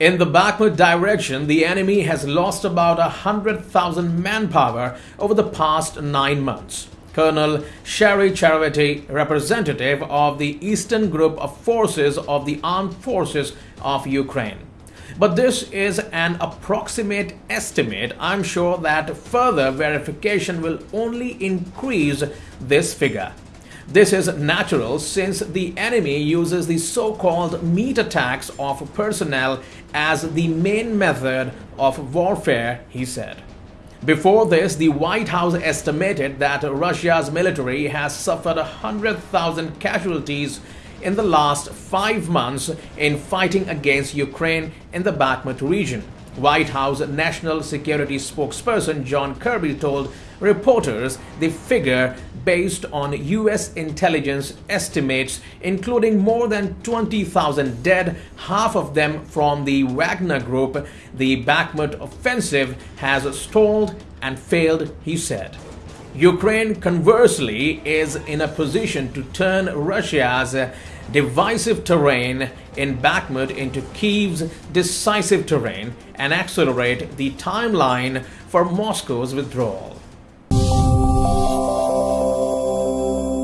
In the Bakhmut direction, the enemy has lost about 100,000 manpower over the past nine months. Colonel Serhiy Cherevatyi, representative of the Eastern Group of Forces of the Armed Forces of Ukraine. But this is an approximate estimate. I'm sure that further verification will only increase this figure. This is natural since the enemy uses the so-called meat attacks of personnel as the main method of warfare, he said. Before this, the White House estimated that Russia's military has suffered 100,000 casualties in the last five months in fighting against Ukraine in the Bakhmut region. White House National Security spokesperson John Kirby told reporters the figure based on U.S. intelligence estimates, including more than 20,000 dead, half of them from the Wagner Group. The Bakhmut offensive has stalled and failed, he said. Ukraine, conversely, is in a position to turn Russia's divisive terrain in Bakhmut into Kiev's decisive terrain and accelerate the timeline for Moscow's withdrawal.